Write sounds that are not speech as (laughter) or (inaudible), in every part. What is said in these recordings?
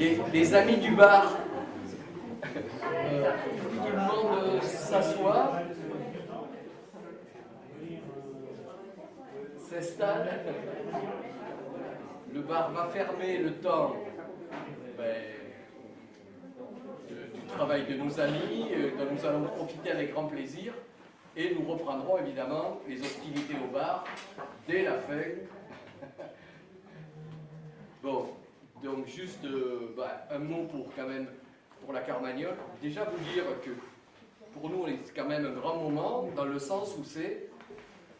les, amis du bar, euh, tout le monde s'assoit, s'installe, le bar va fermer le temps. Ben, du travail de nos amis, euh, dont nous allons profiter avec grand plaisir, et nous reprendrons évidemment les hostilités au bar dès la fin. (laughs) bon, donc juste euh, bah, un mot pour quand même pour la Carmagnole. Déjà vous dire que pour nous c'est quand même un grand moment dans le sens où c'est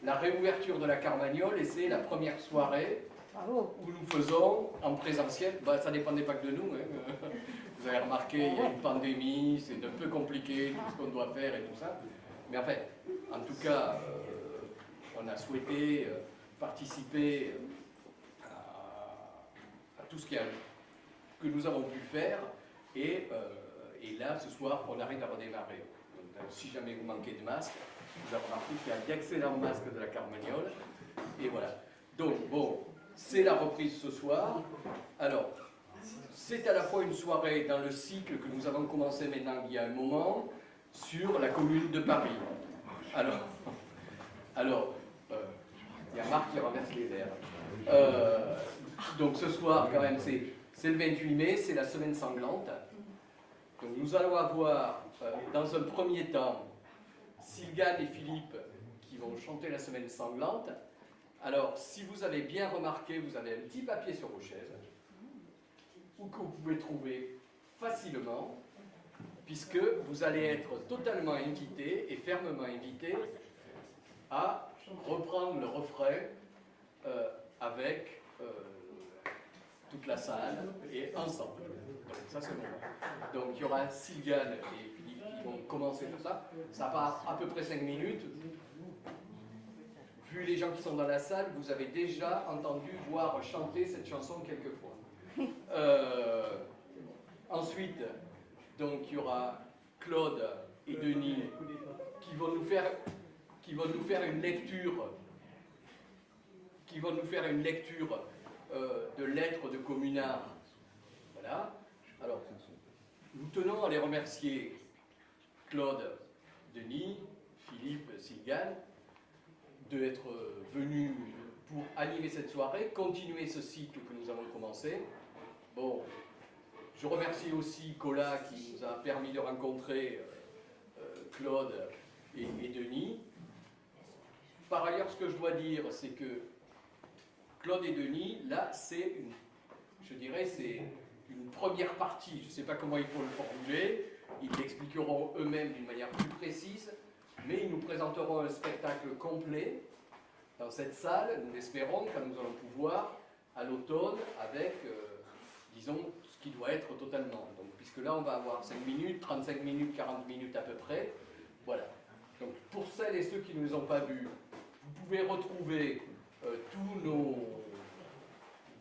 la réouverture de la Carmagnole et c'est la première soirée où nous faisons en présentiel, bah, ça ne dépendait pas que de nous, hein. (laughs) vous avez remarqué, il y a une pandémie, c'est un peu compliqué tout ce qu'on doit faire et tout ça, mais en fait, en tout cas, euh, on a souhaité euh, participer tout ce que nous avons pu faire. Et, euh, et, là, ce soir, on arrive à redémarrer. Donc, si jamais vous manquez de masque, vous avez remarqué qu'il y a d'excellents masques de la Carmagnole. Et voilà. Donc, bon, c'est la reprise ce soir. Alors, c'est à la fois une soirée dans le cycle que nous avons commencé maintenant il y a un moment sur la commune de Paris. Alors, alors euh, il y a Marc qui renverse les verres. Euh, donc ce soir, quand même, c'est le 28 mai, c'est la semaine sanglante. Donc nous allons avoir, euh, dans un premier temps, Sylgane et Philippe qui vont chanter la semaine sanglante. Alors, si vous avez bien remarqué, vous avez un petit papier sur vos chaises, ou que vous pouvez trouver facilement, puisque vous allez être totalement invité et fermement invité à reprendre le refrain euh, avec euh, toute la salle et ensemble. Donc ça c'est bon. Donc il y aura Sylviane et Philippe qui vont commencer tout ça. Ça part à peu près 5 minutes. Vu les gens qui sont dans la salle, vous avez déjà entendu, voir chanter cette chanson quelques fois. (laughs) Euh, ensuite, donc il y aura Claude et Denis qui vont nous faire, qui vont nous faire une lecture qui vont nous faire une lecture euh, de lettres de communards. Voilà. Alors, nous tenons à les remercier Claude, Denis, Philippe, Sylgane, d'être venus pour animer cette soirée, continuer ce cycle que nous avons commencé. Bon, je remercie aussi Cola qui nous a permis de rencontrer euh, euh, Claude et Denis. Par ailleurs, ce que je dois dire, c'est que Claude et Denis, là, c'est, je dirais, c'est une première partie. Je ne sais pas comment il faut le formuler. Ils l'expliqueront eux-mêmes d'une manière plus précise, mais ils nous présenteront un spectacle complet dans cette salle, nous l'espérons, quand nous allons pouvoir, à l'automne, avec, euh, disons, ce qui doit être totalement. Donc, puisque là, on va avoir 5 minutes, 35 minutes, 40 minutes à peu près. Voilà. Donc, pour celles et ceux qui ne nous ont pas vus, vous pouvez retrouver tous nos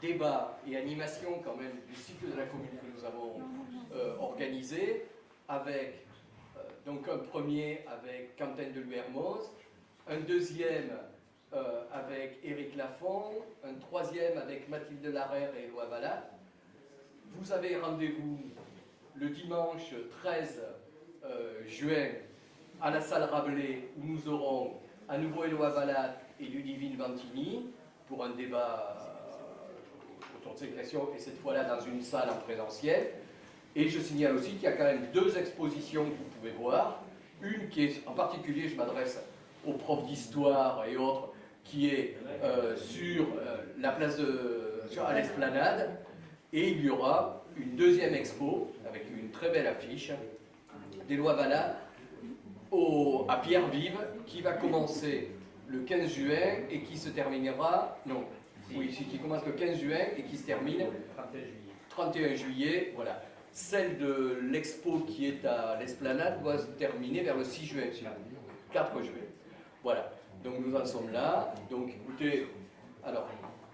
débats et animations quand même du cycle de la commune que nous avons euh, organisé avec euh, donc un premier avec Quentin de Hermoz, un deuxième avec Éric Lafont, un troisième avec Mathilde Larère et Éloi Valat. Vous avez rendez-vous le dimanche 13 juin à la salle Rabelais où nous aurons à nouveau Éloi Valat et Ludivine Vantini pour un débat euh, autour de ces questions, et cette fois-là dans une salle en présentiel. Et je signale aussi qu'il y a quand même deux expositions que vous pouvez voir. Une qui est, en particulier, je m'adresse aux profs d'histoire et autres, qui est euh, sur euh, la place de, à l'esplanade. Et il y aura une deuxième expo, avec une très belle affiche, des lois Valat, à Pierre-Vive, qui va commencer le 15 juin et qui se terminera, non, oui, qui commence le 15 juin et qui se termine 31 juillet. 31 juillet, voilà. Celle de l'expo qui est à l'esplanade doit se terminer vers le 6 juin, 4 juin. Voilà, donc nous en sommes là. Donc écoutez, alors,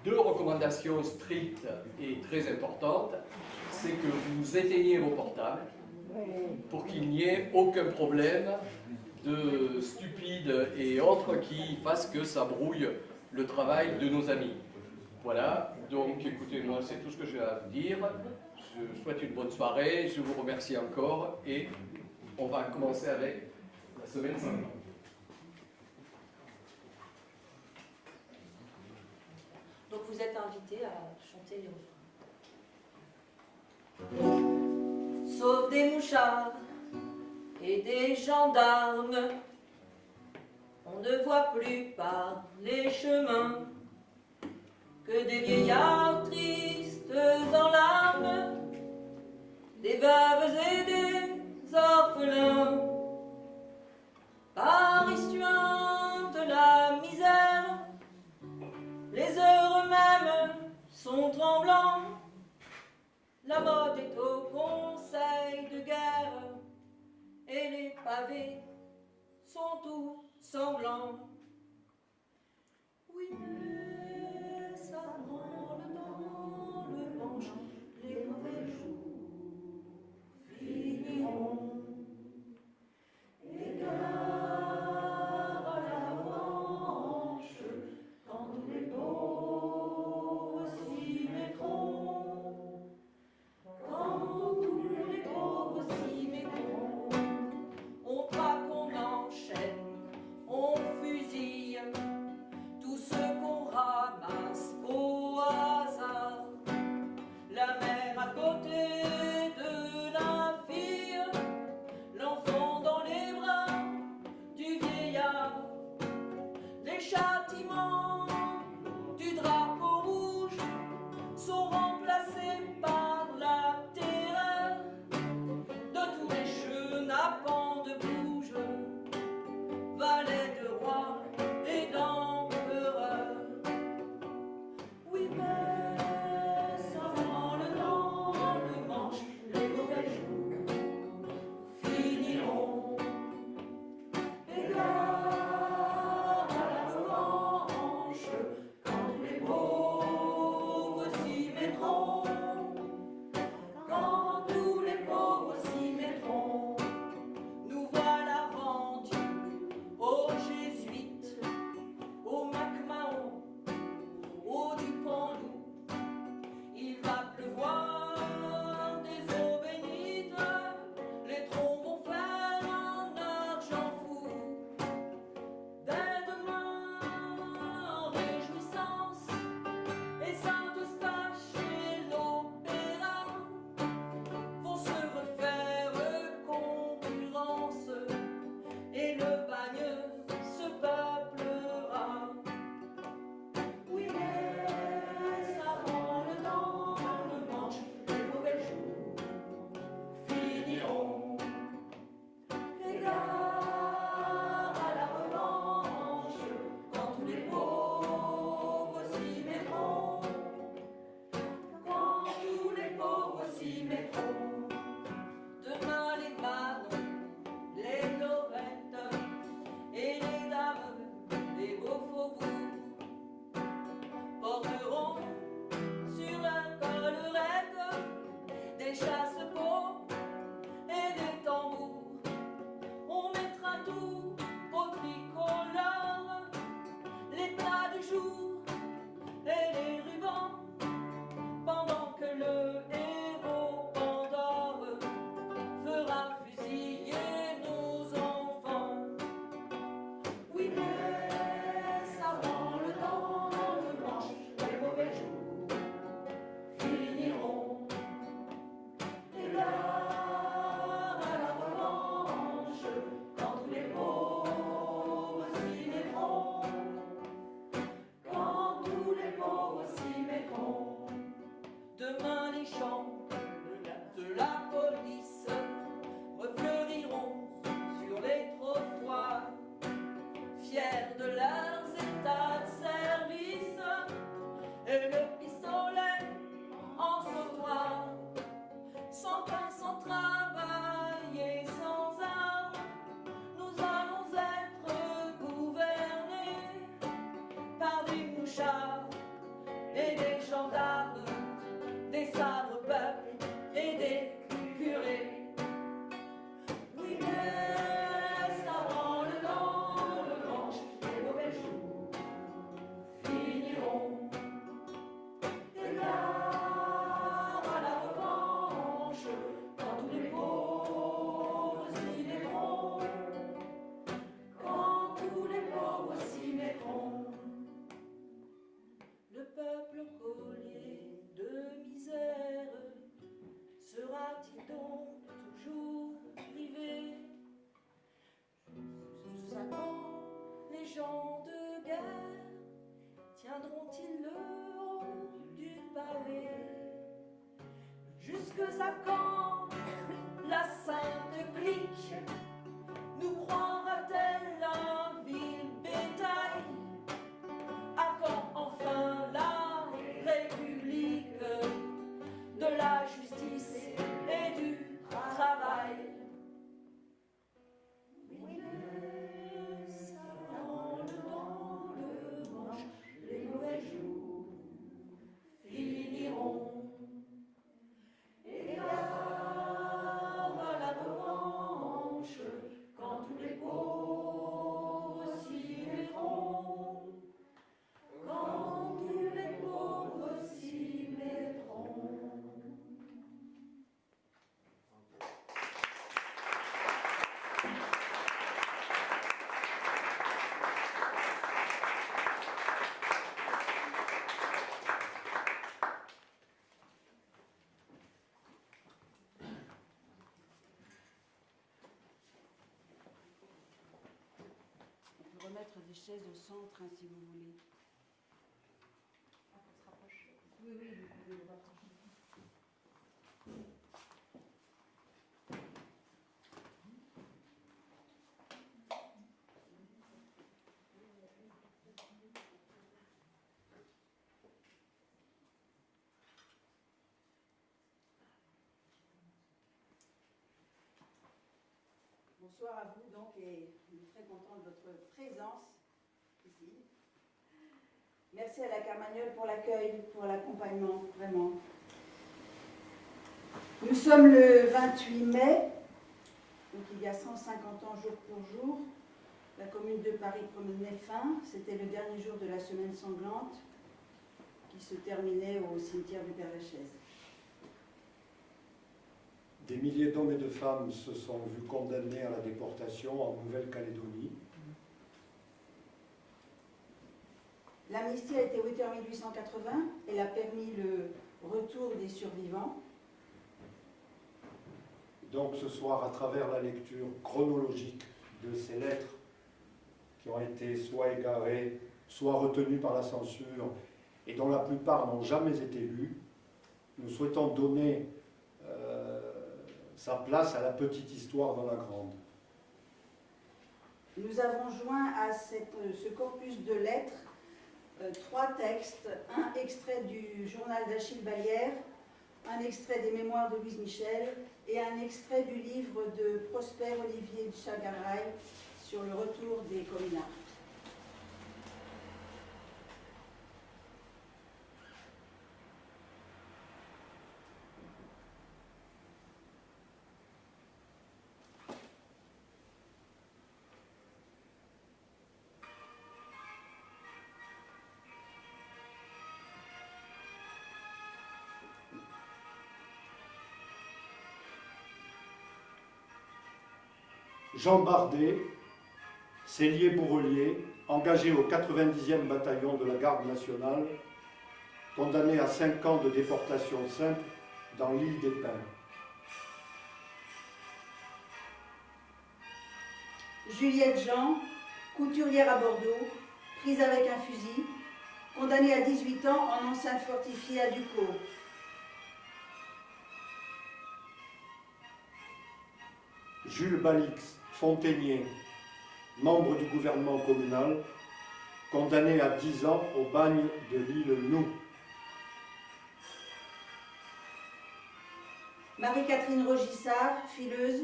deux recommandations strictes et très importantes, c'est que vous éteignez vos portables pour qu'il n'y ait aucun problème de stupides et autres qui fassent que ça brouille le travail de nos amis. Voilà, donc écoutez, moi c'est tout ce que j'ai à vous dire. je souhaite une bonne soirée, je vous remercie encore et on va commencer avec la semaine 5 Donc vous êtes invité à chanter les refrains. Sauf des mouchards et des gendarmes, on ne voit plus par les chemins que des vieillards tristes en larmes, des veuves et des orphelins. Chaises au centre hein, si vous voulez. Oui, oui, vous pouvez vous rapprocher. Bonsoir à vous donc et je suis très contente de votre présence. Merci à la Carmagnole pour l'accueil, pour l'accompagnement, vraiment. Nous sommes le 28 mai, donc il y a 150 ans jour pour jour. La commune de Paris prenait fin. C'était le dernier jour de la semaine sanglante qui se terminait au cimetière du Père-Lachaise. Des milliers d'hommes et de femmes se sont vus condamnés à la déportation en Nouvelle-Calédonie. L'amnistie a été votée en 1880. Elle a permis le retour des survivants. Donc ce soir, à travers la lecture chronologique de ces lettres qui ont été soit égarées, soit retenues par la censure, et dont la plupart n'ont jamais été lues, nous souhaitons donner euh, sa place à la petite histoire dans la grande. Nous avons joint à cette- ce corpus de lettres euh, trois textes, un extrait du journal d'Achille Ballière, un extrait des mémoires de Louise Michel et un extrait du livre de Prosper Olivier de sur le retour des communards. Jean Bardet, cellier bourrelier, engagé au 90e bataillon de la garde nationale, condamné à 5 ans de déportation simple dans l'île des Pins. Juliette Jean, couturière à Bordeaux, prise avec un fusil, condamnée à 18 ans en enceinte fortifiée à Ducos. Jules Balix, fontainier, membre du gouvernement communal, condamné à 10 ans au bagne de l'île Nou. Marie-Catherine Rogissard, fileuse,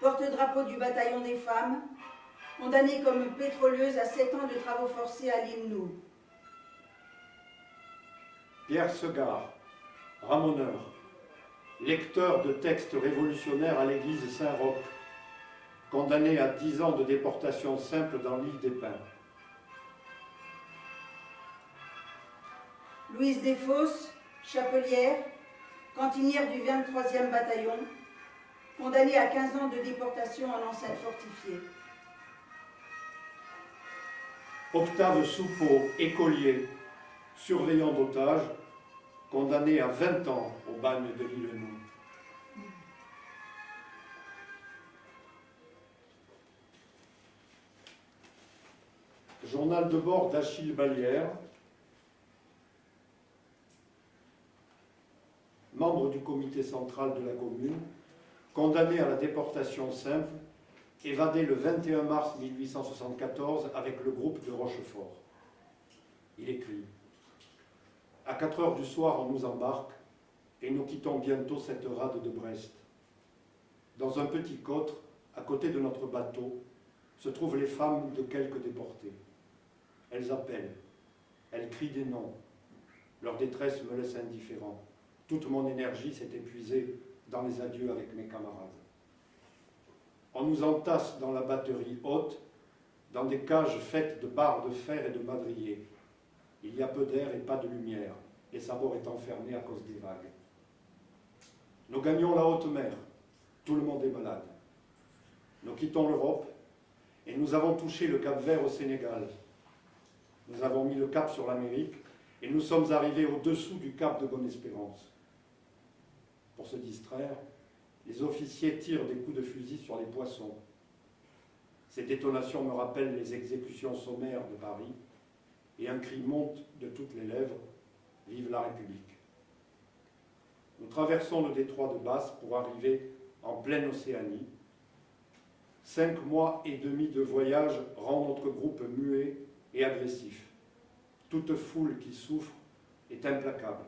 porte-drapeau du bataillon des femmes, condamnée comme pétroleuse à 7 ans de travaux forcés à l'île Nou. Pierre Segard, ramoneur, lecteur de textes révolutionnaires à l'église Saint-Roch, condamné à 10 ans de déportation simple dans l'île des Pins. Louise Desfosses, chapelière, cantinière du 23e bataillon, condamnée à 15 ans de déportation en enceinte fortifiée. Octave Soupeau, écolier, surveillant d'otages, condamné à 20 ans au bagne de l'île. Journal de bord d'Achille Balière, membre du comité central de la commune, condamné à la déportation simple, évadé le 21 mars 1874 avec le groupe de Rochefort. Il écrit À 4 heures du soir, on nous embarque et nous quittons bientôt cette rade de Brest. Dans un petit cotre, à côté de notre bateau, se trouvent les femmes de quelques déportés. Elles appellent, elles crient des noms. Leur détresse me laisse indifférent. Toute mon énergie s'est épuisée dans les adieux avec mes camarades. On nous entasse dans la batterie haute, dans des cages faites de barres de fer et de madriers. Il y a peu d'air et pas de lumière, et Sabord est enfermé à cause des vagues. Nous gagnons la haute mer, tout le monde est malade. Nous quittons l'Europe, et nous avons touché le Cap Vert au Sénégal. Nous avons mis le cap sur l'Amérique, et nous sommes arrivés au-dessous du cap de Bonne-Espérance. Pour se distraire, les officiers tirent des coups de fusil sur les poissons. Ces détonations me rappellent les exécutions sommaires de Paris, et un cri monte de toutes les lèvres, Vive la République. Nous traversons le détroit de Basse pour arriver en pleine Océanie. Cinq mois et demi de voyage rend notre groupe muet et agressif. Toute foule qui souffre est implacable.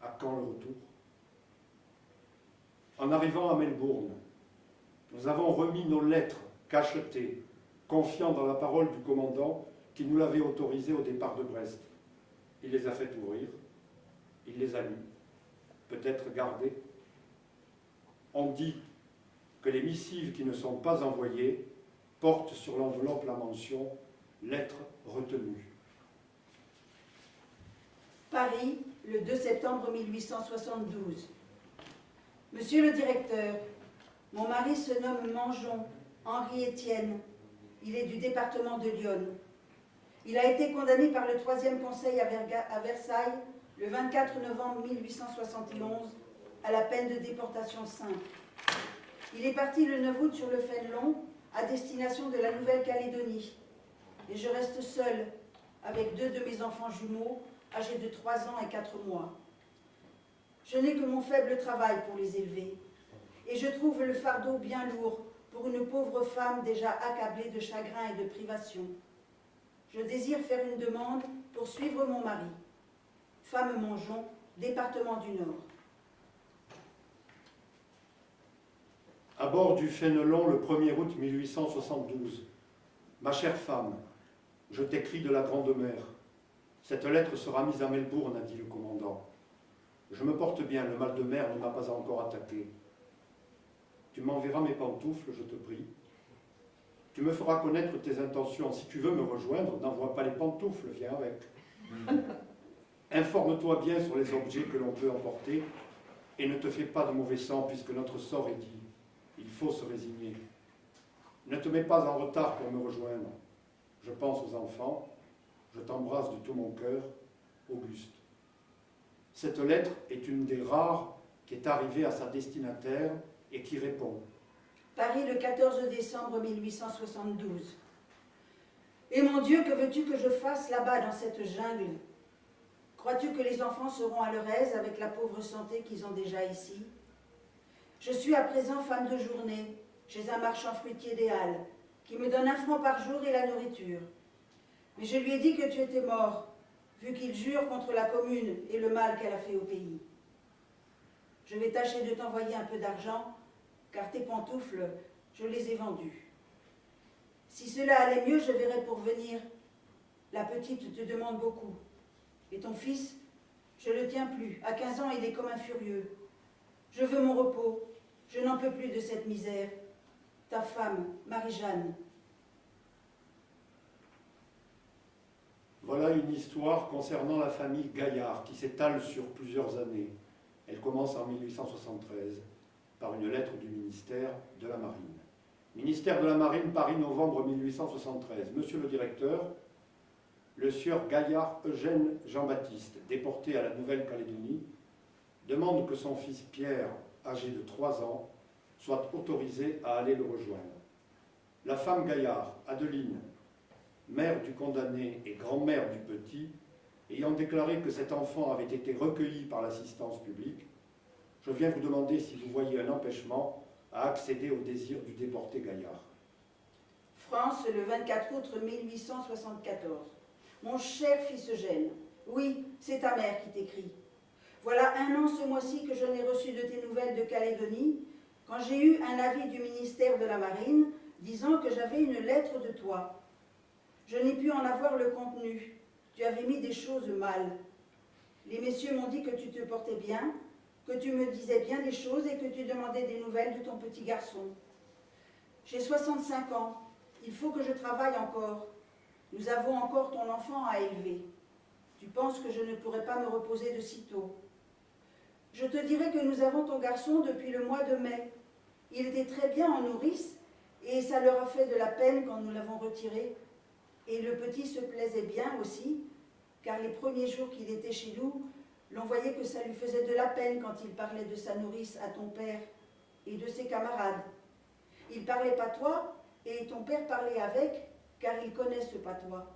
À quand le retour? En arrivant à Melbourne, nous avons remis nos lettres cachetées, confiant dans la parole du commandant qui nous l'avait autorisé au départ de Brest. Il les a fait ouvrir, il les a lus, peut-être gardés. On dit que les missives qui ne sont pas envoyées portent sur l'enveloppe la mention « lettre retenue ». Paris, le 2 septembre 1872. Monsieur le directeur, mon mari se nomme Mangeon, Henri Étienne. Il est du département de Lyon. Il a été condamné par le troisième conseil à Versailles le 24 novembre 1871 à la peine de déportation simple. Il est parti le 9 août sur le Fénelon à destination de la Nouvelle-Calédonie. Et je reste seule avec deux de mes enfants jumeaux âgés de 3 ans et 4 mois. Je n'ai que mon faible travail pour les élever. Et je trouve le fardeau bien lourd pour une pauvre femme déjà accablée de chagrin et de privation. Je désire faire une demande pour suivre mon mari. Femme Mongeon, département du Nord. À bord du Fénelon le 1er août 1872. Ma chère femme, je t'écris de la Grande Mer. Cette lettre sera mise à Melbourne, a dit le commandant. Je me porte bien, le mal de mer ne m'a pas encore attaqué. Tu m'enverras mes pantoufles, je te prie. Tu me feras connaître tes intentions. Si tu veux me rejoindre, n'envoie pas les pantoufles, viens avec. (laughs) Informe-toi bien sur les objets que l'on peut emporter et ne te fais pas de mauvais sang puisque notre sort est dit. Il faut se résigner. Ne te mets pas en retard pour me rejoindre. Je pense aux enfants. Je t'embrasse de tout mon cœur. Auguste. Cette lettre est une des rares qui est arrivée à sa destinataire et qui répond. Paris, le 14 décembre 1872. Et mon Dieu, que veux-tu que je fasse là-bas dans cette jungle? Crois-tu que les enfants seront à leur aise avec la pauvre santé qu'ils ont déjà ici? Je suis à présent femme de journée chez un marchand fruitier des Halles, qui me donne un franc par jour et la nourriture. Mais je lui ai dit que tu étais mort, vu qu'il jure contre la commune et le mal qu'elle a fait au pays. Je vais tâcher de t'envoyer un peu d'argent, car tes pantoufles, je les ai vendues. Si cela allait mieux, je verrai pour venir. La petite te demande beaucoup. Et ton fils, je le tiens plus. À 15 ans, il est comme un furieux. Je veux mon repos. Je n'en peux plus de cette misère. Ta femme, Marie-Jeanne. Voilà une histoire concernant la famille Gaillard qui s'étale sur plusieurs années. Elle commence en 1873 par une lettre du ministère de la Marine. Ministère de la Marine, Paris, novembre 1873. Monsieur le directeur, le sieur Gaillard Eugène Jean-Baptiste, déporté à la Nouvelle-Calédonie, demande que son fils Pierre, âgé de 3 ans, soit autorisé à aller le rejoindre. La femme Gaillard, Adeline, mère du condamné et grand-mère du petit, ayant déclaré que cet enfant avait été recueilli par l'assistance publique, je viens vous demander si vous voyez un empêchement à accéder au désir du déporté Gaillard. France, le 24 août 1874. Mon cher fils Eugène, oui, c'est ta mère qui t'écrit. Voilà un an ce mois-ci que je n'ai reçu de tes nouvelles de Calédonie, quand j'ai eu un avis du ministère de la Marine disant que j'avais une lettre de toi. Je n'ai pu en avoir le contenu. Tu avais mis des choses mal. Les messieurs m'ont dit que tu te portais bien, que tu me disais bien des choses et que tu demandais des nouvelles de ton petit garçon. J'ai 65 ans. Il faut que je travaille encore. Nous avons encore ton enfant à élever. Tu penses que je ne pourrai pas me reposer de sitôt. Je te dirai que nous avons ton garçon depuis le mois de mai. Il était très bien en nourrice et ça leur a fait de la peine quand nous l'avons retiré. Et le petit se plaisait bien aussi, car les premiers jours qu'il était chez nous, l'on voyait que ça lui faisait de la peine quand il parlait de sa nourrice à ton père et de ses camarades. Il parlait patois et ton père parlait avec, car il connaît ce patois.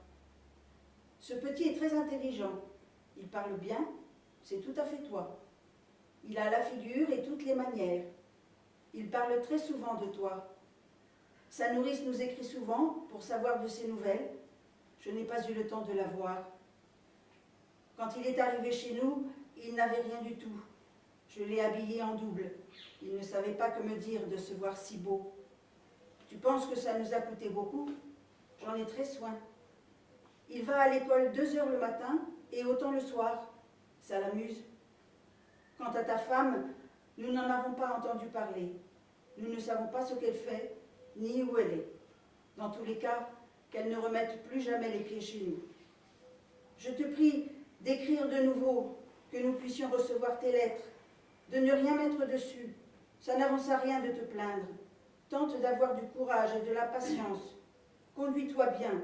Ce petit est très intelligent. Il parle bien, c'est tout à fait toi. Il a la figure et toutes les manières. Il parle très souvent de toi. Sa nourrice nous écrit souvent pour savoir de ses nouvelles. Je n'ai pas eu le temps de la voir. Quand il est arrivé chez nous, il n'avait rien du tout. Je l'ai habillé en double. Il ne savait pas que me dire de se voir si beau. Tu penses que ça nous a coûté beaucoup? J'en ai très soin. Il va à l'école deux heures le matin et autant le soir. Ça l'amuse. Quant à ta femme, nous n'en avons pas entendu parler. Nous ne savons pas ce qu'elle fait, ni où elle est. Dans tous les cas, qu'elle ne remette plus jamais les pieds chez nous. Je te prie d'écrire de nouveau, que nous puissions recevoir tes lettres, de ne rien mettre dessus. Ça n'avance à rien de te plaindre. Tente d'avoir du courage et de la patience. Conduis-toi bien.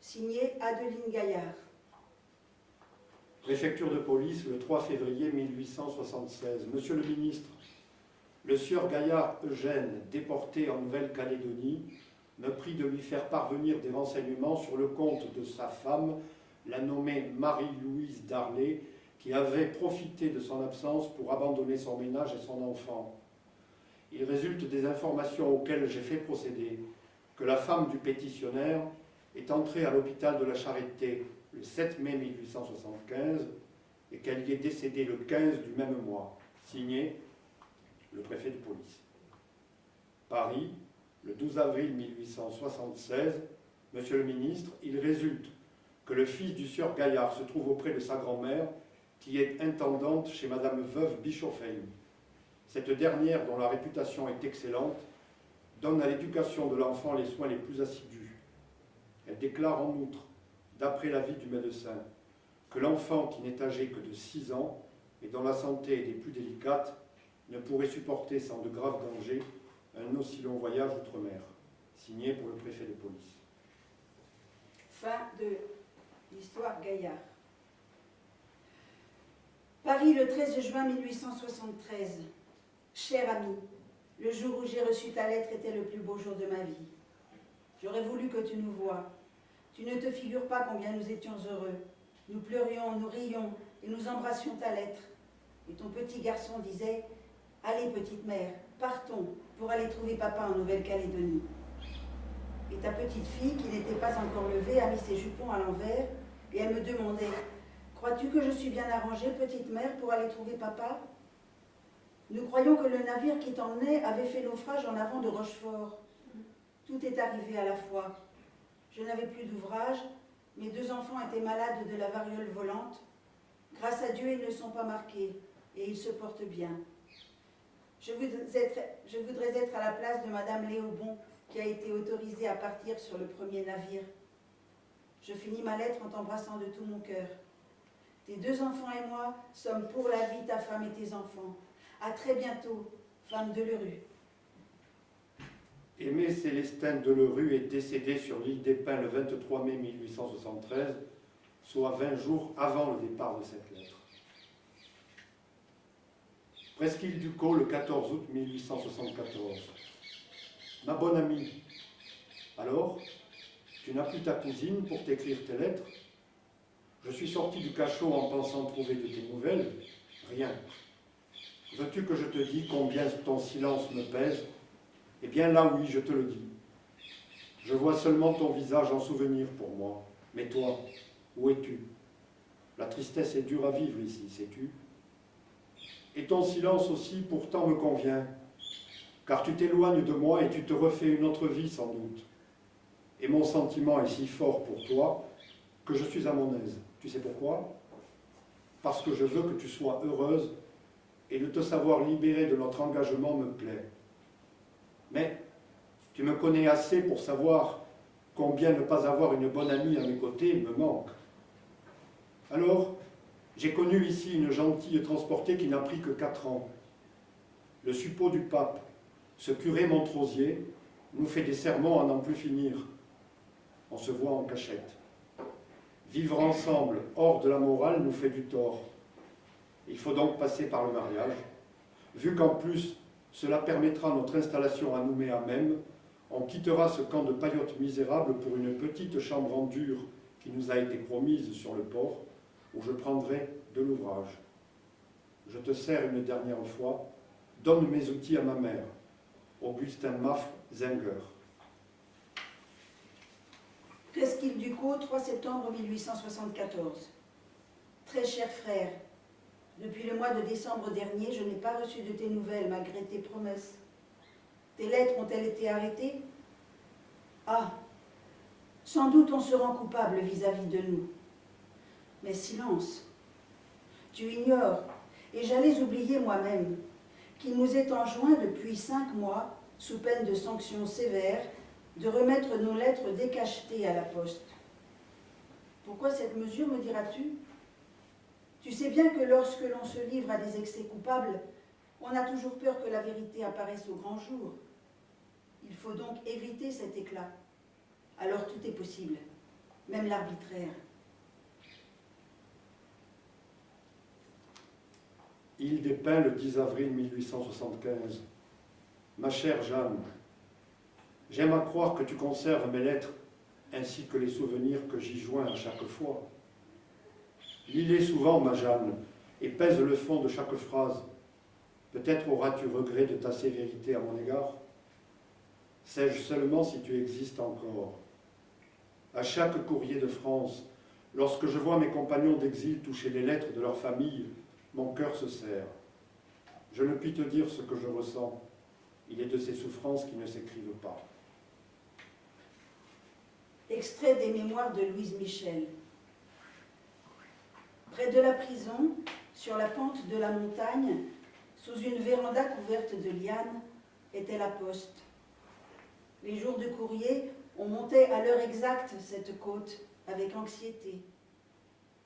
Signé Adeline Gaillard. Préfecture de police, le 3 février 1876. Monsieur le ministre, le sieur Gaillard Eugène, déporté en Nouvelle-Calédonie, me prie de lui faire parvenir des renseignements sur le compte de sa femme, la nommée Marie-Louise Darley, qui avait profité de son absence pour abandonner son ménage et son enfant. Il résulte des informations auxquelles j'ai fait procéder que la femme du pétitionnaire est entrée à l'hôpital de la Charité le 7 mai 1875 et qu'elle y est décédée le 15 du même mois. Signé le préfet de police. Paris, le 12 avril 1876, Monsieur le ministre, il résulte que le fils du sieur Gaillard se trouve auprès de sa grand-mère, qui est intendante chez Madame Veuve Bischofheim. Cette dernière, dont la réputation est excellente, donne à l'éducation de l'enfant les soins les plus assidus. Elle déclare en outre, d'après l'avis du médecin, que l'enfant qui n'est âgé que de 6 ans et dont la santé est des plus délicates ne pourrait supporter sans de graves dangers un aussi long voyage outre-mer. Signé pour le préfet de police. Fin de l'histoire Gaillard. Paris, le 13 juin 1873. Cher ami, le jour où j'ai reçu ta lettre était le plus beau jour de ma vie. J'aurais voulu que tu nous vois. Tu ne te figures pas combien nous étions heureux. Nous pleurions, nous rions et nous embrassions ta lettre. Et ton petit garçon disait « Allez, petite mère, partons pour aller trouver papa en Nouvelle-Calédonie. » Et ta petite fille, qui n'était pas encore levée, a mis ses jupons à l'envers et elle me demandait « Crois-tu que je suis bien arrangée, petite mère, pour aller trouver papa ?» Nous croyons que le navire qui t'emmenait avait fait naufrage en avant de Rochefort. Tout est arrivé à la fois. Je n'avais plus d'ouvrage, mes deux enfants étaient malades de la variole volante. Grâce à Dieu, ils ne sont pas marqués et ils se portent bien. Je voudrais, être, à la place de Madame Léobon, qui a été autorisée à partir sur le premier navire. Je finis ma lettre en t'embrassant de tout mon cœur. Tes deux enfants et moi sommes pour la vie ta femme et tes enfants. À très bientôt, femme de Lerue. Aimé Célestin Delerue est décédé sur l'île des Pins le 23 mai 1873 soit 20 jours avant le départ de cette lettre. Presqu'île du le 14 août 1874. Ma bonne amie, alors, tu n'as plus ta cousine pour t'écrire tes lettres? Je suis sorti du cachot en pensant trouver de tes nouvelles. Rien. Veux-tu que je te dise combien ton silence me pèse? Eh bien là, oui, je te le dis. Je vois seulement ton visage en souvenir pour moi. Mais toi, où es-tu? La tristesse est dure à vivre ici, sais-tu? Et ton silence aussi pourtant me convient, car tu t'éloignes de moi et tu te refais une autre vie sans doute. Et mon sentiment est si fort pour toi que je suis à mon aise. Tu sais pourquoi? Parce que je veux que tu sois heureuse et de te savoir libérée de notre engagement me plaît. Tu me connais assez pour savoir combien ne pas avoir une bonne amie à mes côtés me manque. Alors, j'ai connu ici une gentille transportée qui n'a pris que quatre ans. Le suppôt du pape, ce curé Montrosier, nous fait des sermons à n'en plus finir. On se voit en cachette. Vivre ensemble, hors de la morale, nous fait du tort. Il faut donc passer par le mariage. Vu qu'en plus, cela permettra notre installation à Nouméa même, on quittera ce camp de paillotes misérables pour une petite chambre en dur qui nous a été promise sur le port, où je prendrai de l'ouvrage. Je te sers une dernière fois, donne mes outils à ma mère, Augustin Maff Zenger. Presqu'île du Caux, 3 septembre 1874. Très cher frère, depuis le mois de décembre dernier, je n'ai pas reçu de tes nouvelles malgré tes promesses. Tes lettres ont-elles été arrêtées? Ah, sans doute on se rend coupable vis-à-vis de nous. Mais silence, tu ignores, et j'allais oublier moi-même, qu'il nous est enjoint depuis cinq mois, sous peine de sanctions sévères, de remettre nos lettres décachetées à la poste. Pourquoi cette mesure, me diras-tu? Tu sais bien que lorsque l'on se livre à des excès coupables, on a toujours peur que la vérité apparaisse au grand jour. Il faut donc éviter cet éclat. Alors tout est possible, même l'arbitraire. Des Pins, le 10 avril 1875. Ma chère Jeanne, j'aime à croire que tu conserves mes lettres ainsi que les souvenirs que j'y joins à chaque fois. Lis-les souvent, ma Jeanne, et pèse le fond de chaque phrase. Peut-être auras-tu regret de ta sévérité à mon égard Sais-je seulement si tu existes encore? À chaque courrier de France, lorsque je vois mes compagnons d'exil toucher les lettres de leur famille, mon cœur se serre. Je ne puis te dire ce que je ressens. Il est de ces souffrances qui ne s'écrivent pas. Extrait des mémoires de Louise Michel. Près de la prison, sur la pente de la montagne, sous une véranda couverte de lianes, était la poste. Les jours de courrier, on montait à l'heure exacte cette côte, avec anxiété.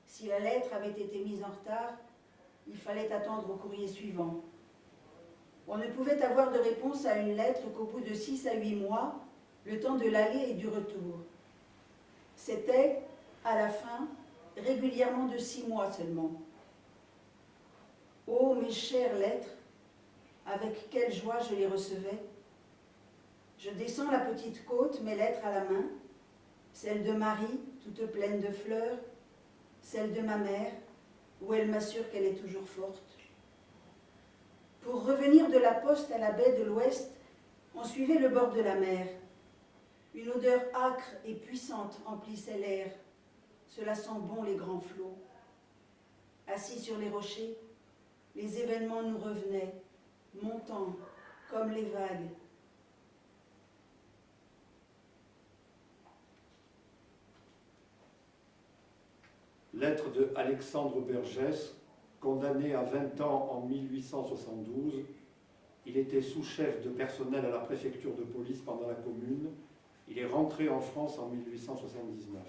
Si la lettre avait été mise en retard, il fallait attendre au courrier suivant. On ne pouvait avoir de réponse à une lettre qu'au bout de six à huit mois, le temps de l'aller et du retour. C'était, à la fin, régulièrement de six mois seulement. Oh, mes chères lettres, avec quelle joie je les recevais. Je descends la petite côte, mes lettres à la main, celle de Marie, toute pleine de fleurs, celle de ma mère, où elle m'assure qu'elle est toujours forte. Pour revenir de la poste à la baie de l'Ouest, on suivait le bord de la mer. Une odeur âcre et puissante emplissait l'air. Cela sent bon les grands flots. Assis sur les rochers, les événements nous revenaient, montant comme les vagues. Lettre de Alexandre Bergès, condamné à 20 ans en 1872. Il était sous-chef de personnel à la préfecture de police pendant la Commune. Il est rentré en France en 1879.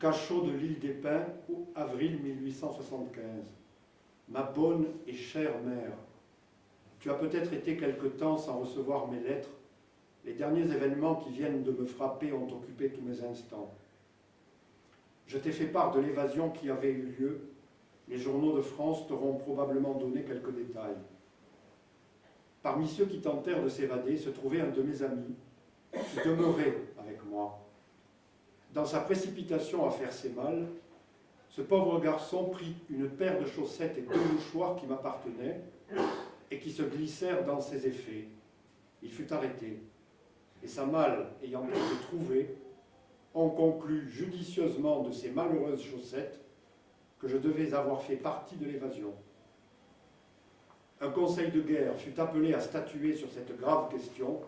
Cachot de l'île des Pins, avril 1875. Ma bonne et chère mère, tu as peut-être été quelque temps sans recevoir mes lettres. Les derniers événements qui viennent de me frapper ont occupé tous mes instants. Je t'ai fait part de l'évasion qui avait eu lieu. Les journaux de France t'auront probablement donné quelques détails. Parmi ceux qui tentèrent de s'évader se trouvait un de mes amis, qui demeurait avec moi. Dans sa précipitation à faire ses mal, ce pauvre garçon prit une paire de chaussettes et deux mouchoirs qui m'appartenaient et qui se glissèrent dans ses effets. Il fut arrêté, et sa malle ayant été trouvée, on conclut judicieusement de ces malheureuses chaussettes que je devais avoir fait partie de l'évasion. Un conseil de guerre fut appelé à statuer sur cette grave question,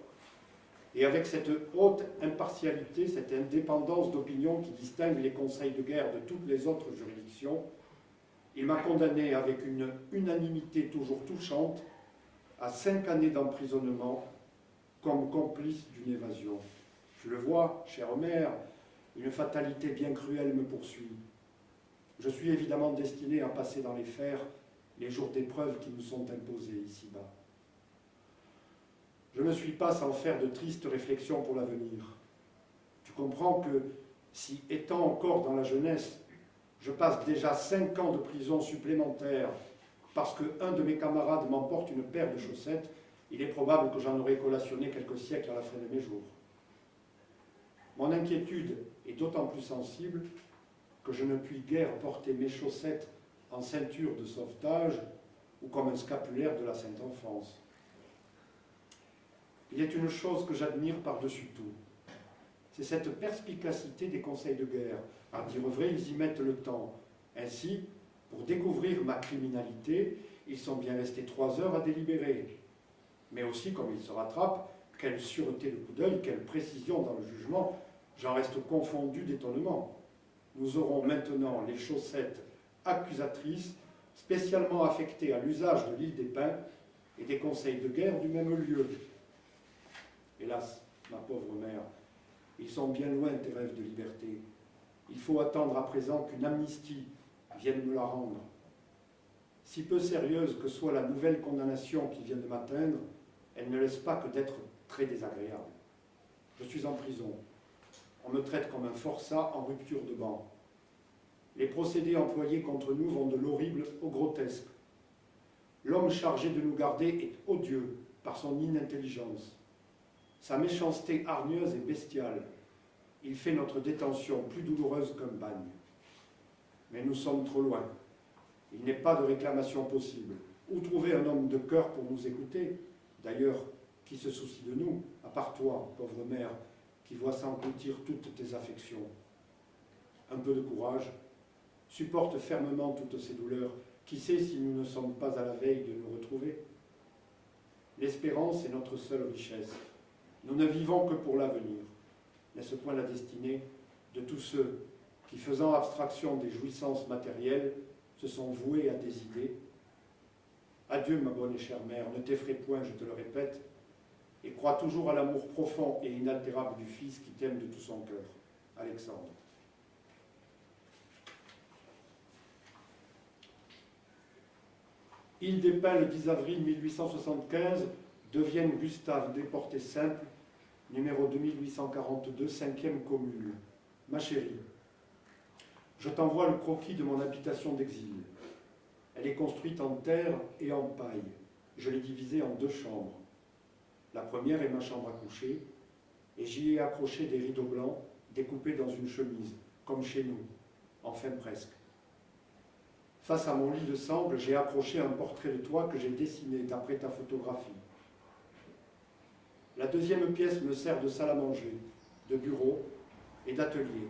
et avec cette haute impartialité, cette indépendance d'opinion qui distingue les conseils de guerre de toutes les autres juridictions, il m'a condamné avec une unanimité toujours touchante à cinq années d'emprisonnement comme complice d'une évasion. Tu le vois, cher mère, une fatalité bien cruelle me poursuit. Je suis évidemment destiné à passer dans les fers les jours d'épreuve qui nous sont imposés ici-bas. Je ne suis pas sans faire de tristes réflexions pour l'avenir. Tu comprends que si, étant encore dans la jeunesse, je passe déjà cinq ans de prison supplémentaire parce qu'un de mes camarades m'emporte une paire de chaussettes, il est probable que j'en aurai collationné quelques siècles à la fin de mes jours. Mon inquiétude est d'autant plus sensible que je ne puis guère porter mes chaussettes en ceinture de sauvetage ou comme un scapulaire de la Sainte Enfance. Il est une chose que j'admire par-dessus tout. C'est cette perspicacité des conseils de guerre. À dire vrai, ils y mettent le temps. Ainsi, pour découvrir ma criminalité, ils sont bien restés trois heures à délibérer. Mais aussi, comme ils se rattrapent, quelle sûreté de coup d'œil, quelle précision dans le jugement, j'en reste confondu d'étonnement. Nous aurons maintenant les chaussettes accusatrices, spécialement affectées à l'usage de l'île des Pins et des conseils de guerre du même lieu. Hélas, ma pauvre mère, ils sont bien loin tes rêves de liberté. Il faut attendre à présent qu'une amnistie vienne me la rendre. Si peu sérieuse que soit la nouvelle condamnation qui vient de m'atteindre, elle ne laisse pas que d'être très désagréable. Je suis en prison. On me traite comme un forçat en rupture de banc. Les procédés employés contre nous vont de l'horrible au grotesque. L'homme chargé de nous garder est odieux par son inintelligence. Sa méchanceté hargneuse et bestiale, il fait notre détention plus douloureuse qu'un bagne. Mais nous sommes trop loin. Il n'est pas de réclamation possible. Où trouver un homme de cœur pour nous écouter? D'ailleurs, qui se soucie de nous, à part toi, pauvre mère, qui vois s'engloutir toutes tes affections Un peu de courage, supporte fermement toutes ces douleurs. Qui sait si nous ne sommes pas à la veille de nous retrouver? L'espérance est notre seule richesse. Nous ne vivons que pour l'avenir. N'est-ce point la destinée de tous ceux qui, faisant abstraction des jouissances matérielles, se sont voués à des idées? Adieu, ma bonne et chère mère, ne t'effraie point, je te le répète, et crois toujours à l'amour profond et inaltérable du Fils qui t'aime de tout son cœur. Alexandre. Des Pins, le 10 avril 1875, deviennent Gustave, déporté simple, numéro 2842, cinquième commune. Ma chérie, je t'envoie le croquis de mon habitation d'exil. Elle est construite en terre et en paille. Je l'ai divisée en deux chambres. La première est ma chambre à coucher, et j'y ai accroché des rideaux blancs découpés dans une chemise, comme chez nous, enfin presque. Face à mon lit de sangle, j'ai accroché un portrait de toi que j'ai dessiné d'après ta photographie. La deuxième pièce me sert de salle à manger, de bureau et d'atelier,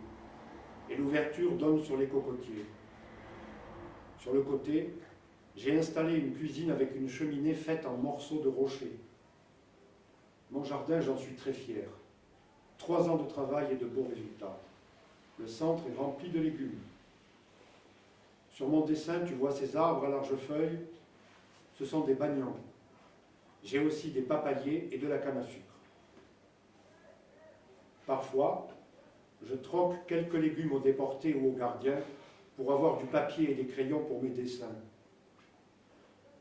et l'ouverture donne sur les cocotiers. Sur le côté, j'ai installé une cuisine avec une cheminée faite en morceaux de rocher. Mon jardin, j'en suis très fier. Trois ans de travail et de beaux résultats. Le centre est rempli de légumes. Sur mon dessin, tu vois ces arbres à larges feuilles. Ce sont des bagnons. J'ai aussi des papayers et de la canne à sucre. Parfois, je troque quelques légumes aux déportés ou aux gardiens pour avoir du papier et des crayons pour mes dessins.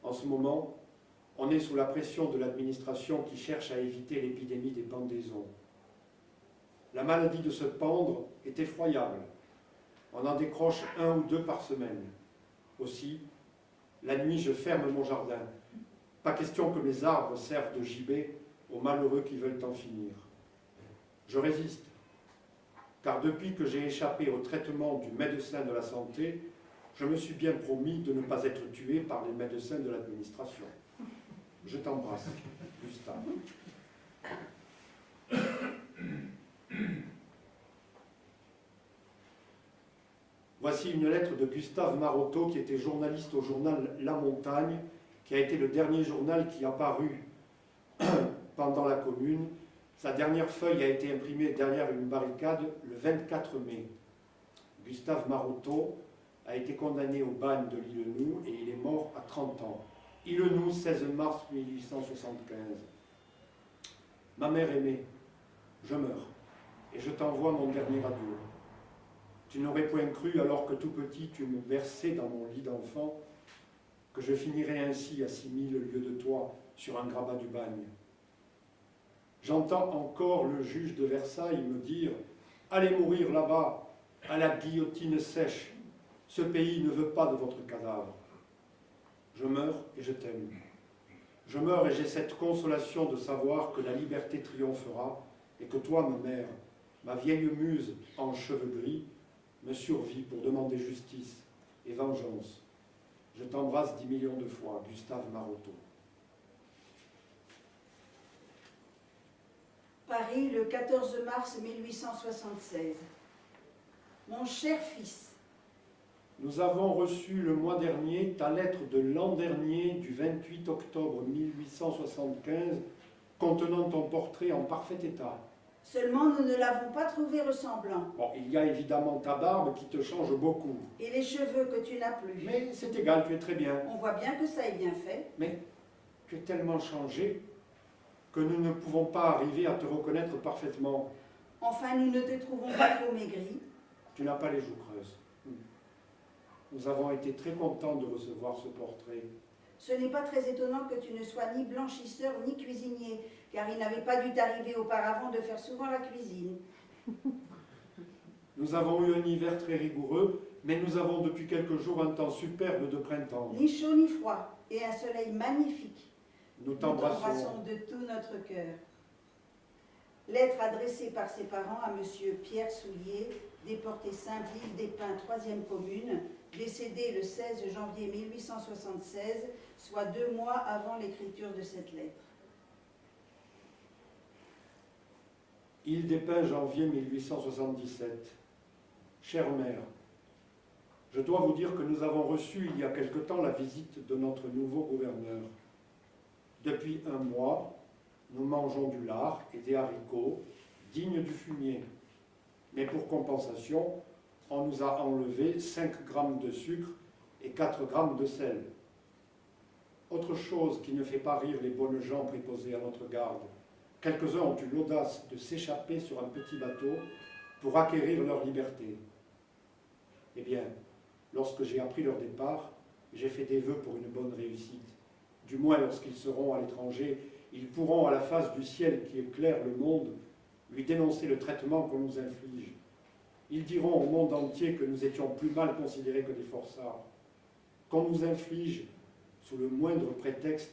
En ce moment, on est sous la pression de l'administration qui cherche à éviter l'épidémie des pendaisons. La maladie de se pendre est effroyable. On en décroche un ou deux par semaine. Aussi, la nuit, je ferme mon jardin. Pas question que mes arbres servent de gibet aux malheureux qui veulent en finir. Je résiste, car depuis que j'ai échappé au traitement du médecin de la santé, je me suis bien promis de ne pas être tué par les médecins de l'administration. Je t'embrasse, Gustave. Voici une lettre de Gustave Marotto, qui était journaliste au journal La Montagne, qui a été le dernier journal qui a paru (clears throat) pendant la Commune. Sa dernière feuille a été imprimée derrière une barricade le 24 mai. Gustave Marotto a été condamné au bagne de l'île et il est mort à 30 ans. Île Nou, 16 mars 1875. Ma mère aimée, je meurs et je t'envoie mon dernier adieu. Tu n'aurais point cru, alors que tout petit tu me versais dans mon lit d'enfant, que je finirais ainsi à six mille lieues de toi sur un grabat du bagne. J'entends encore le juge de Versailles me dire « Allez mourir là-bas, à la guillotine sèche, ce pays ne veut pas de votre cadavre. » Je meurs et je t'aime. Je meurs et j'ai cette consolation de savoir que la liberté triomphera et que toi, ma mère, ma vieille muse en cheveux gris, me survit pour demander justice et vengeance. Je t'embrasse dix millions de fois, Gustave Marotto. Paris, le 14 mars 1876. Mon cher fils, Nous avons reçu le mois dernier ta lettre de l'an dernier, du 28 octobre 1875, contenant ton portrait en parfait état. seulement nous ne l'avons pas trouvé ressemblant, Bon, il y a évidemment ta barbe qui te change beaucoup. et les cheveux que tu n'as plus. Mais c'est égal, tu es très bien. On voit bien que ça est bien fait. Mais tu es tellement changé que nous ne pouvons pas arriver à te reconnaître parfaitement. Enfin, nous ne te trouvons pas trop maigri. Tu n'as pas les joues creuses. Nous avons été très contents de recevoir ce portrait. Ce n'est pas très étonnant que tu ne sois ni blanchisseur ni cuisinier, car il n'avait pas dû t'arriver auparavant de faire souvent la cuisine. Nous avons eu un hiver très rigoureux, mais nous avons depuis quelques jours un temps superbe de printemps. Ni chaud ni froid, et un soleil magnifique. Nous Nous t'embrassons. de tout notre cœur. Lettre adressée par ses parents à Monsieur Pierre Soulier, déporté Saint-Ville des Pins, 3e commune, décédé le 16 janvier 1876, soit deux mois avant l'écriture de cette lettre. Des Pins, janvier 1877. Chère mère, je dois vous dire que nous avons reçu il y a quelque temps la visite de notre nouveau gouverneur. Depuis un mois, nous mangeons du lard et des haricots dignes du fumier. Mais pour compensation, on nous a enlevé 5 grammes de sucre et 4 grammes de sel. Autre chose qui ne fait pas rire les bonnes gens préposés à notre garde. Quelques-uns ont eu l'audace de s'échapper sur un petit bateau pour acquérir leur liberté. Eh bien, lorsque j'ai appris leur départ, j'ai fait des vœux pour une bonne réussite. Du moins, lorsqu'ils seront à l'étranger, ils pourront, à la face du ciel qui éclaire le monde, lui dénoncer le traitement qu'on nous inflige. Ils diront au monde entier que nous étions plus mal considérés que des forçats, qu'on nous inflige, sous le moindre prétexte,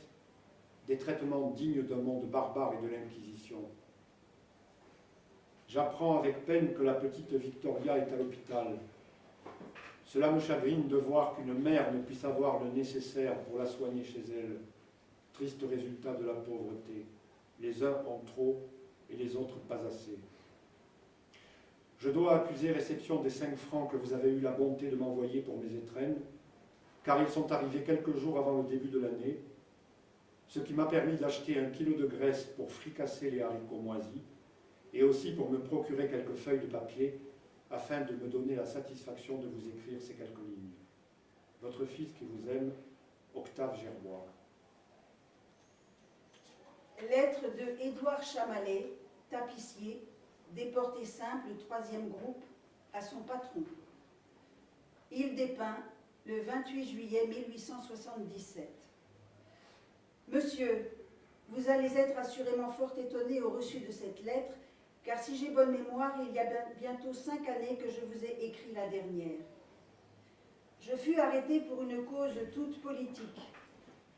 des traitements dignes d'un monde barbare et de l'Inquisition. J'apprends avec peine que la petite Victoria est à l'hôpital. Cela me chagrine de voir qu'une mère ne puisse avoir le nécessaire pour la soigner chez elle. Triste résultat de la pauvreté. Les uns ont trop et les autres pas assez. Je dois accuser réception des cinq francs que vous avez eu la bonté de m'envoyer pour mes étrennes, car ils sont arrivés quelques jours avant le début de l'année, ce qui m'a permis d'acheter un kilo de graisse pour fricasser les haricots moisis, et aussi pour me procurer quelques feuilles de papier afin de me donner la satisfaction de vous écrire ces quelques lignes. Votre fils qui vous aime, Octave Gerbois. Lettre de Édouard Chamalet, tapissier, déporté simple, troisième groupe, à son patron. Des Pins, le 28 juillet 1877. Monsieur, vous allez être assurément fort étonné au reçu de cette lettre, car si j'ai bonne mémoire, il y a bientôt cinq années que je vous ai écrit la dernière. Je fus arrêté pour une cause toute politique,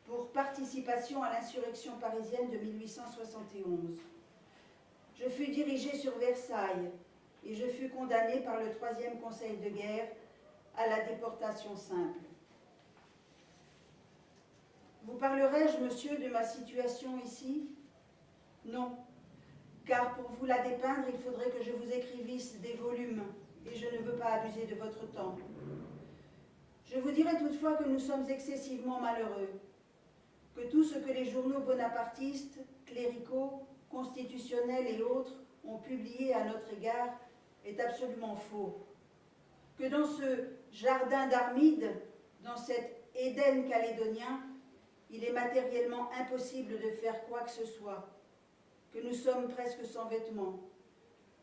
pour participation à l'insurrection parisienne de 1871. Je fus dirigé sur Versailles et je fus condamné par le troisième conseil de guerre à la déportation simple. Vous parlerai-je, monsieur, de ma situation ici? Non, car pour vous la dépeindre, il faudrait que je vous écrivisse des volumes, et je ne veux pas abuser de votre temps. Je vous dirai toutefois que nous sommes excessivement malheureux, que tout ce que les journaux bonapartistes, cléricaux, constitutionnels et autres ont publié à notre égard est absolument faux, que dans ce jardin d'Armide, dans cet Éden calédonien, il est matériellement impossible de faire quoi que ce soit, que nous sommes presque sans vêtements,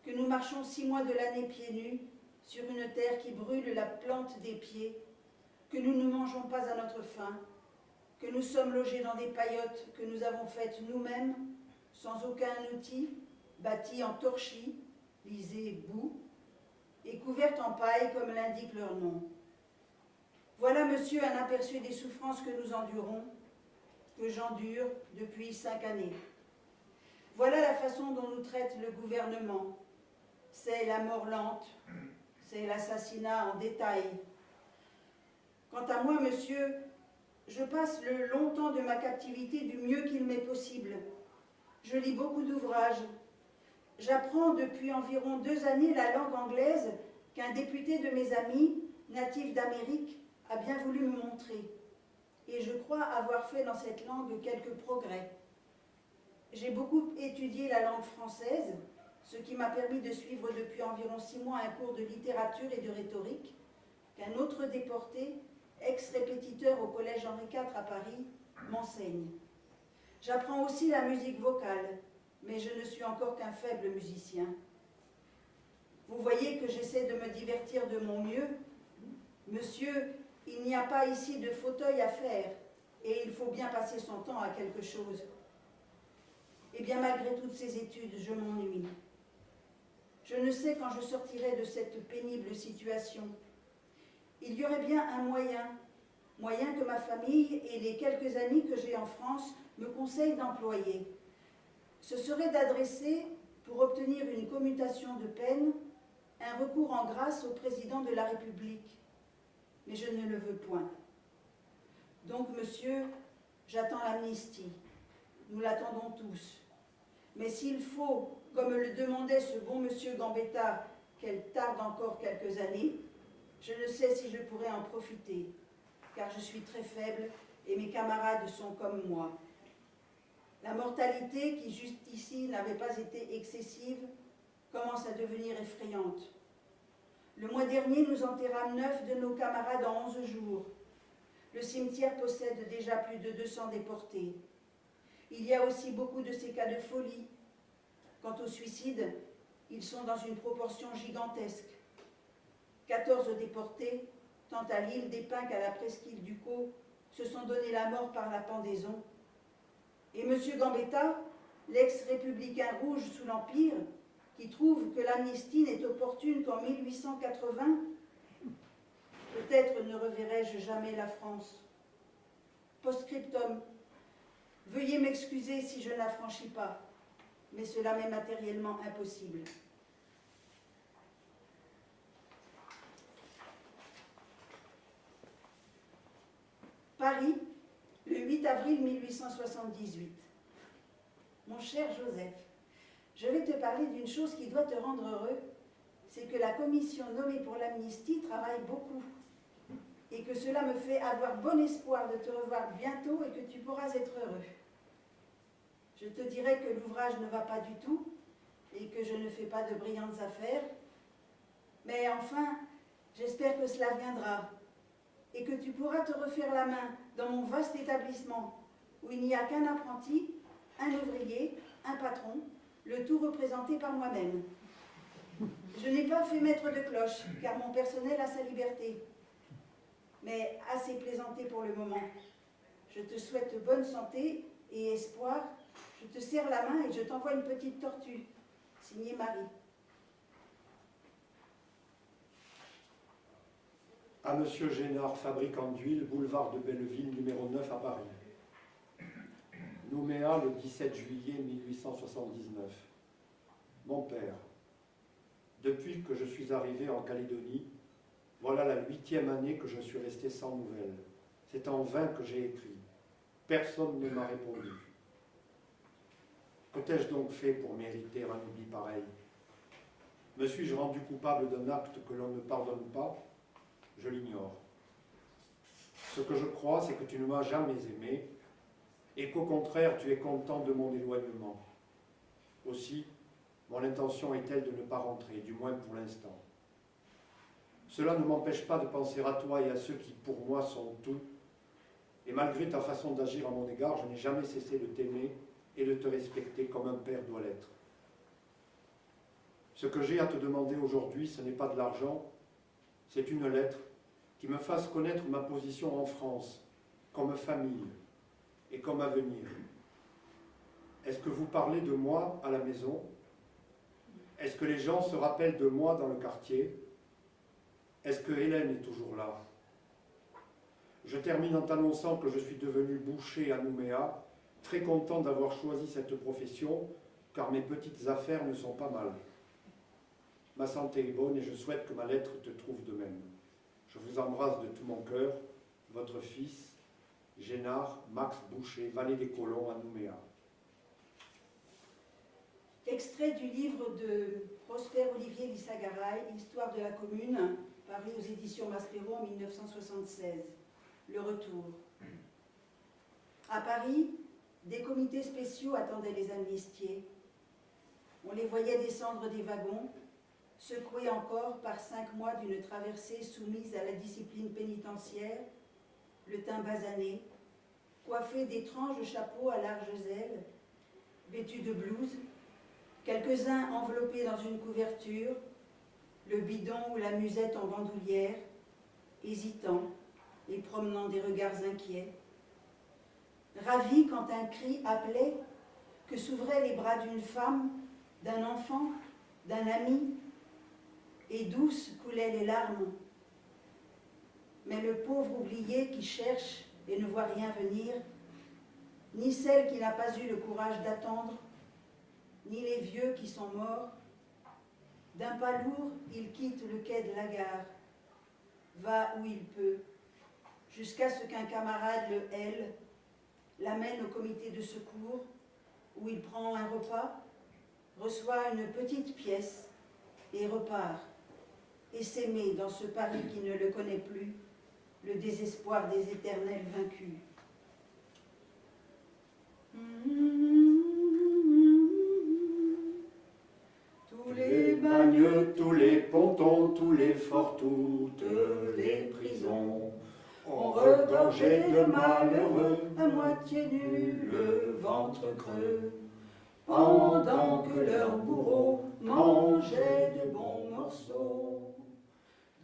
que nous marchons six mois de l'année pieds nus sur une terre qui brûle la plante des pieds, que nous ne mangeons pas à notre faim, que nous sommes logés dans des paillotes que nous avons faites nous-mêmes, sans aucun outil, bâties en torchis, lisez boue, et couvertes en paille comme l'indique leur nom. Voilà, monsieur, un aperçu des souffrances que nous endurons, que j'endure depuis cinq années. Voilà la façon dont nous traite le gouvernement. C'est la mort lente, c'est l'assassinat en détail. Quant à moi, monsieur, je passe le long temps de ma captivité du mieux qu'il m'est possible. Je lis beaucoup d'ouvrages. J'apprends depuis environ deux années la langue anglaise qu'un député de mes amis, natif d'Amérique, a bien voulu me montrer. Et je crois avoir fait dans cette langue quelques progrès. J'ai beaucoup étudié la langue française, ce qui m'a permis de suivre depuis environ six mois un cours de littérature et de rhétorique qu'un autre déporté, ex-répétiteur au Collège Henri IV à Paris, m'enseigne. J'apprends aussi la musique vocale, mais je ne suis encore qu'un faible musicien. Vous voyez que j'essaie de me divertir de mon mieux. Monsieur, il n'y a pas ici de fauteuil à faire, et il faut bien passer son temps à quelque chose. Eh bien, malgré toutes ces études, je m'ennuie. Je ne sais quand je sortirai de cette pénible situation. Il y aurait bien un moyen, moyen que ma famille et les quelques amis que j'ai en France me conseillent d'employer. Ce serait d'adresser, pour obtenir une commutation de peine, un recours en grâce au président de la République. Mais je ne le veux point. Donc, monsieur, j'attends l'amnistie. Nous l'attendons tous. Mais s'il faut, comme le demandait ce bon monsieur Gambetta, qu'elle tarde encore quelques années, je ne sais si je pourrais en profiter, car je suis très faible et mes camarades sont comme moi. La mortalité, qui jusqu'ici n'avait pas été excessive, commence à devenir effrayante. Le mois dernier, nous enterrâmes neuf de nos camarades en onze jours. Le cimetière possède déjà plus de 200 déportés. Il y a aussi beaucoup de ces cas de folie. Quant au suicide, ils sont dans une proportion gigantesque. 14 déportés, tant à l'île des Pins qu'à la presqu'île du Caux, se sont donné la mort par la pendaison. Et M. Gambetta, l'ex-républicain rouge sous l'Empire, qui trouve que l'amnistie n'est opportune qu'en 1880, peut-être ne reverrai-je jamais la France. Postscriptum, Veuillez m'excuser si je ne la franchis pas, mais cela m'est matériellement impossible. Paris, 8 avril 1878. Mon cher Joseph, je vais te parler d'une chose qui doit te rendre heureux, c'est que la commission nommée pour l'amnistie travaille beaucoup et que cela me fait avoir bon espoir de te revoir bientôt et que tu pourras être heureux. Je te dirai que l'ouvrage ne va pas du tout et que je ne fais pas de brillantes affaires, mais enfin, j'espère que cela viendra et que tu pourras te refaire la main dans mon vaste établissement où il n'y a qu'un apprenti, un ouvrier, un patron, le tout représenté par moi-même. Je n'ai pas fait maître de cloche, car mon personnel a sa liberté. Mais assez plaisanté pour le moment. Je te souhaite bonne santé et espoir je te serre la main et je t'envoie une petite tortue. Signé Marie. À Monsieur Génard, fabricant d'huile, boulevard de Belleville, numéro 9 à Paris. Nouméa le 17 juillet 1879. Mon père, depuis que je suis arrivé en Calédonie, voilà la huitième année que je suis resté sans nouvelles. C'est en vain que j'ai écrit. Personne ne m'a répondu. Que t'ai-je donc fait pour mériter un oubli pareil? Me suis-je rendu coupable d'un acte que l'on ne pardonne pas? Je l'ignore. Ce que je crois, c'est que tu ne m'as jamais aimé et qu'au contraire, tu es content de mon éloignement. Aussi, mon intention est telle de ne pas rentrer, du moins pour l'instant. Cela ne m'empêche pas de penser à toi et à ceux qui, pour moi, sont tout. Et malgré ta façon d'agir à mon égard, je n'ai jamais cessé de t'aimer et de te respecter comme un père doit l'être. Ce que j'ai à te demander aujourd'hui, ce n'est pas de l'argent, c'est une lettre qui me fasse connaître ma position en France, comme famille et comme avenir. Est-ce que vous parlez de moi à la maison? Est-ce que les gens se rappellent de moi dans le quartier? Est-ce que Hélène est toujours là? Je termine en t'annonçant que je suis devenu boucher à Nouméa, très content d'avoir choisi cette profession, car mes petites affaires ne sont pas mal. Ma santé est bonne et je souhaite que ma lettre te trouve de même. Je vous embrasse de tout mon cœur, votre fils, Génard Max Boucher, Vallée des Colons à Nouméa. Extrait du livre de Prosper Olivier Lissagaray, Histoire de la commune, paru aux éditions Maspero en 1976. Le retour. À Paris, des comités spéciaux attendaient les amnistiés. On les voyait descendre des wagons, secoués encore par cinq mois d'une traversée soumise à la discipline pénitentiaire, le teint basané, coiffés d'étranges chapeaux à larges ailes, vêtus de blouse, quelques-uns enveloppés dans une couverture, le bidon ou la musette en bandoulière, hésitants et promenant des regards inquiets. Ravis quand un cri appelait, que s'ouvraient les bras d'une femme, d'un enfant, d'un ami, et douces coulaient les larmes. Mais le pauvre oublié qui cherche et ne voit rien venir, ni celle qui n'a pas eu le courage d'attendre, ni les vieux qui sont morts, d'un pas lourd, il quitte le quai de la gare, va où il peut, jusqu'à ce qu'un camarade le hèle, l'amène au comité de secours, où il prend un repas, reçoit une petite pièce et repart, et s'aimer dans ce Paris qui ne le connaît plus, le désespoir des éternels vaincus. Tous les bagnes, tous les pontons, tous les forts, toutes les prisons ont regorgé de malheureux, à moitié nus, le ventre creux, pendant que leurs bourreaux mangeaient de bons morceaux.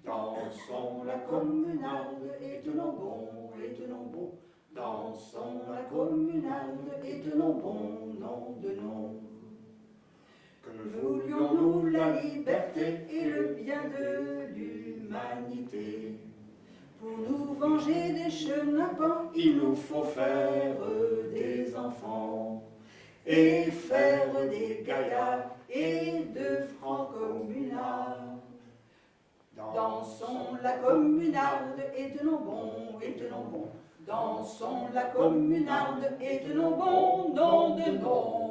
Dansons la communarde et tenons bon, et tenons bon. Dansons la communarde et tenons bon, nom de nom. Que voulions-nous la liberté et le bien de l'humanité Pour nous venger des chenapans, Il nous faut faire des enfants et faire des gaillards et de francs communarde et tenons bon, et tenons bon. Dansons la communarde et tenons bon, nom de nom.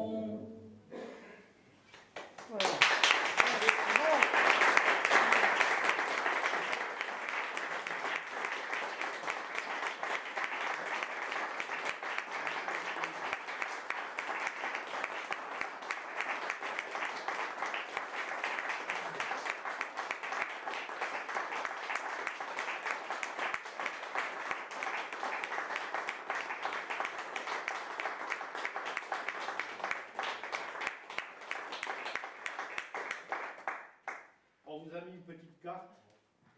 On vous a mis une petite carte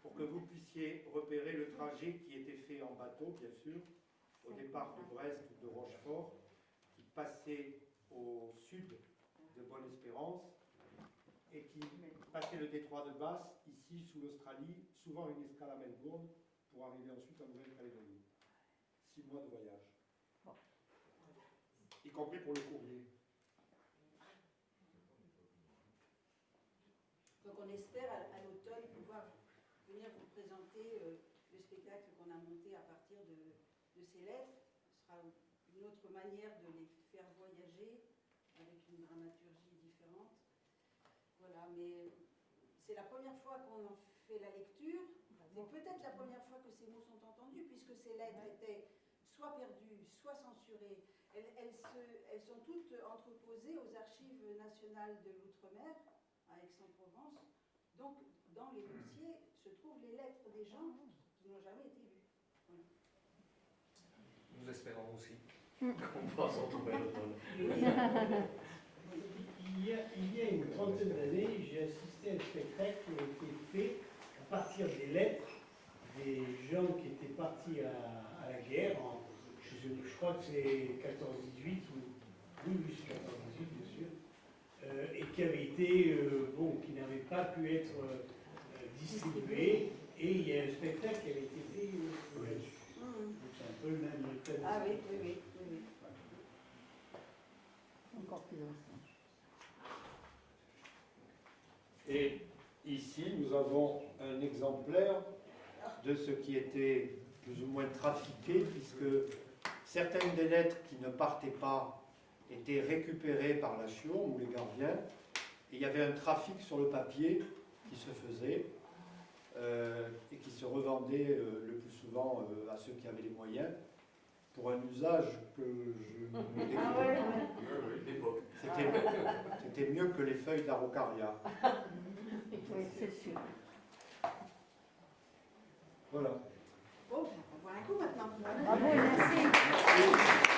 pour que vous puissiez repérer le trajet qui était fait en bateau, bien sûr, au départ de Brest ou de Rochefort, qui passait au sud de Bonne-Espérance et qui passait le détroit de Basse, ici sous l'Australie, souvent une escale à Melbourne, pour arriver ensuite en Nouvelle-Calédonie. Six mois de voyage. Y compris pour le courrier. Donc on espère à, à l'automne pouvoir venir vous présenter euh, le spectacle qu'on a monté à partir de, de ces lettres. Ce sera une autre manière de les faire voyager avec une dramaturgie différente. Voilà, mais c'est la première fois qu'on en fait la lecture. C'est peut-être la première fois que ces mots sont entendus, puisque ces lettres étaient soit perdues, soit censurées. Elles, elles se- elles sont toutes entreposées aux archives nationales de l'outre-mer, à Aix-en-Provence. Donc, dans les dossiers se trouvent les lettres des gens qui n'ont jamais été lues. Nous espérons aussi qu'on va s'en trouver. (laughs) Il y, a, il y a une trentaine d'années, j'ai assisté à un spectacle qui a été fait partir des lettres des gens qui étaient partis à, à la guerre, en- je, crois que c'est 14-18, ou oui, oui, c'est 14-18 bien sûr, euh, et qui avaient été, euh, bon, qui n'avaient pas pu être euh, distribués, et il y a un spectacle qui avait été fait euh, là-dessus. Mhm. Donc c'est un peu le même thème. Ah oui, oui, oui, oui, oui. Encore plus ancien. Et ici, nous avons un exemplaire de ce qui était plus ou moins trafiqué, puisque certaines des lettres qui ne partaient pas étaient récupérées par la Chion ou les gardiens, et il y avait un trafic sur le papier qui se faisait euh, et qui se revendait euh, le plus souvent euh, à ceux qui avaient les moyens, pour un usage que je ne (laughs) décris Ah ouais, ouais. C'était c'était mieux que les feuilles d'araucaria. (laughs) Oui, c'est sûr. Voilà. Bon, on va voir un coup maintenant. Bravo et merci.